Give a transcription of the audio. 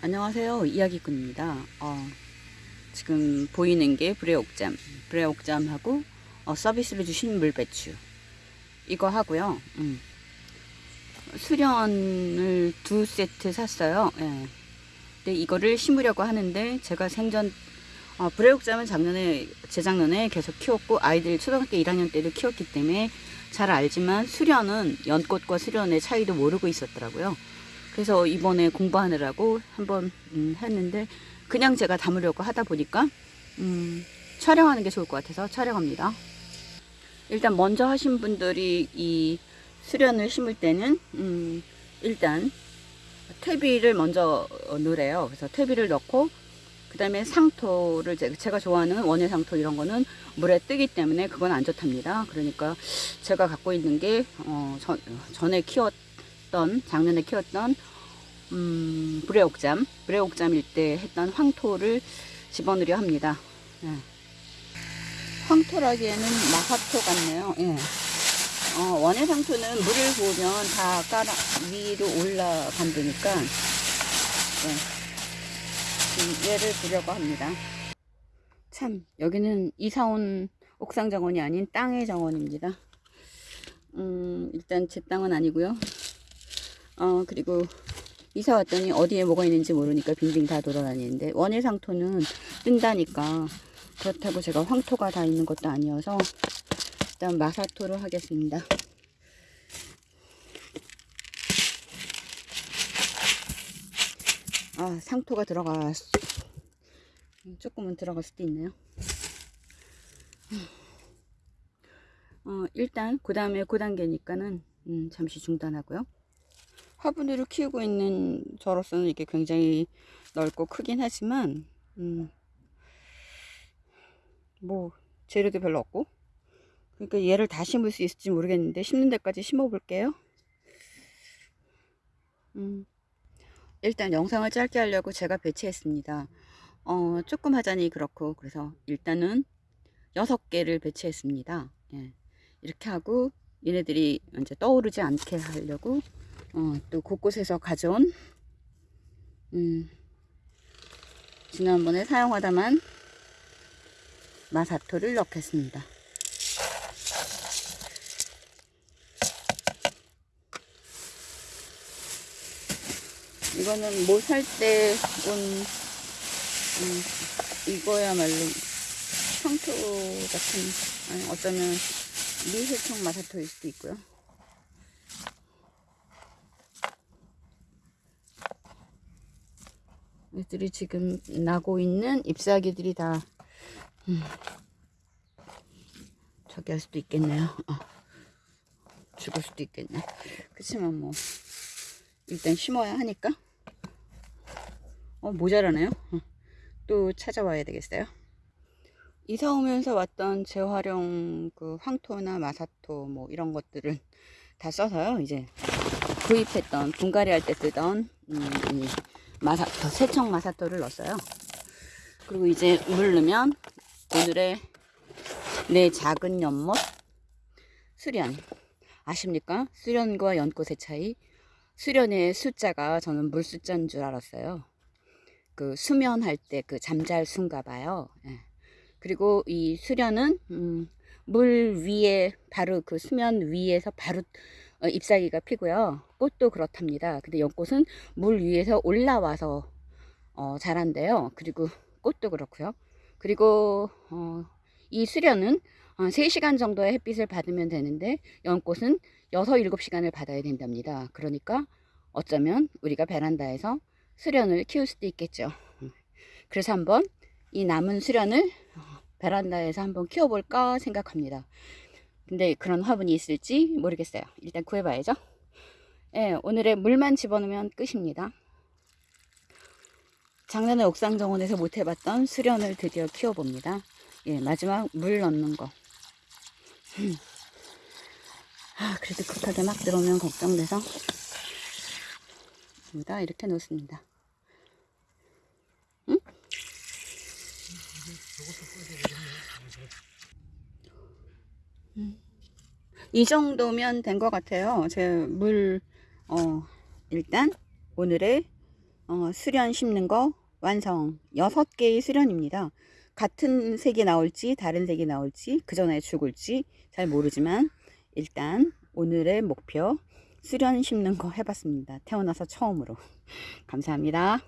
안녕하세요. 이야기꾼입니다. 어, 지금 보이는 게 브레옥잠 브레옥잠하고 어, 서비스로 주신 물배추. 이거 하고요. 음. 수련을 두 세트 샀어요. 예. 근데 이거를 심으려고 하는데 제가 생전 어, 브레옥잠은 작년에 재작년에 계속 키웠고 아이들 초등학교 1학년 때도 키웠기 때문에 잘 알지만 수련은 연꽃과 수련의 차이도 모르고 있었더라고요 그래서 이번에 공부하느라고 한번 음, 했는데 그냥 제가 담으려고 하다 보니까 음, 촬영하는 게 좋을 것 같아서 촬영합니다. 일단 먼저 하신 분들이 이 수련을 심을 때는 음, 일단 퇴비를 먼저 넣으래요. 그래서 퇴비를 넣고 그 다음에 상토를 제가 좋아하는 원예 상토 이런 거는 물에 뜨기 때문에 그건 안 좋답니다. 그러니까 제가 갖고 있는 게 어, 전, 전에 키웠 던 작년에 키웠던 음, 불의옥잠, 불의옥잠일 때 했던 황토를 집어넣으려 합니다. 예. 황토라기에는 마하토 같네요. 예. 어, 원예 상토는 물을 부으면 다 깔아, 위로 올라간다니까, 예. 얘를 두려고 합니다. 참, 여기는 이사온 옥상 정원이 아닌 땅의 정원입니다. 음, 일단 제 땅은 아니고요. 어, 그리고 이사 왔더니 어디에 뭐가 있는지 모르니까 빙빙 다 돌아다니는데 원예상토는 뜬다니까 그렇다고 제가 황토가 다 있는 것도 아니어서 일단 마사토로 하겠습니다. 아 상토가 들어가 조금은 들어갈 수도 있네요. 어, 일단 그 다음에 그 단계니까는 음, 잠시 중단하고요. 화분으로 키우고 있는 저로서는 이게 굉장히 넓고 크긴 하지만 음, 뭐 재료도 별로 없고 그러니까 얘를 다 심을 수 있을지 모르겠는데 심는 데까지 심어 볼게요 음, 일단 영상을 짧게 하려고 제가 배치했습니다 어, 조금 하자니 그렇고 그래서 일단은 6개를 배치했습니다 예. 이렇게 하고 얘네들이 이제 떠오르지 않게 하려고 어, 또 곳곳에서 가져온 음, 지난번에 사용하다만 마사토를 넣겠습니다. 이거는 뭐살때온 음, 이거야말로 청토 같은 아니 어쩌면 미세청 마사토일 수도 있고요. 애들이 지금 나고 있는 잎사귀들이 다 음, 저기 할 수도 있겠네요. 어, 죽을 수도 있겠네. 그치만 뭐 일단 심어야 하니까. 어 모자라네요. 어, 또 찾아와야 되겠어요. 이사 오면서 왔던 재활용 그 황토나 마사토 뭐 이런 것들을 다 써서요 이제 구입했던 분갈이 할 때 쓰던 음, 마사토, 세청 마사토를 넣었어요. 그리고 이제 물 넣으면 오늘의 내 작은 연못 수련 아십니까? 수련과 연꽃의 차이 수련의 숫자가 저는 물 숫자인 줄 알았어요. 그 수면할 때 그 잠잘 순가 봐요. 예. 그리고 이 수련은 음, 물 위에 바로 그 수면 위에서 바로 어, 잎사귀가 피고요. 꽃도 그렇답니다. 근데 연꽃은 물 위에서 올라와서 어, 자란대요. 그리고 꽃도 그렇고요. 그리고 어, 이 수련은 어, 3시간 정도의 햇빛을 받으면 되는데 연꽃은 6, 7시간을 받아야 된답니다. 그러니까 어쩌면 우리가 베란다에서 수련을 키울 수도 있겠죠. 그래서 한번 이 남은 수련을 베란다에서 한번 키워볼까 생각합니다. 근데 그런 화분이 있을지 모르겠어요. 일단 구해봐야죠. 예, 오늘의 물만 집어넣으면 끝입니다. 작년에 옥상 정원에서 못 해봤던 수련을 드디어 키워봅니다. 예, 마지막 물 넣는 거. 음. 아, 그래도 급하게 막 들어오면 걱정돼서 여기다 이렇게 놓습니다. 응? 이 정도면 된 것 같아요. 제 물, 어, 일단 오늘의 어, 수련 심는 거 완성. 6개의 수련입니다. 같은 색이 나올지 다른 색이 나올지 그 전에 죽을지 잘 모르지만 일단 오늘의 목표 수련 심는 거 해봤습니다. 태어나서 처음으로. 감사합니다.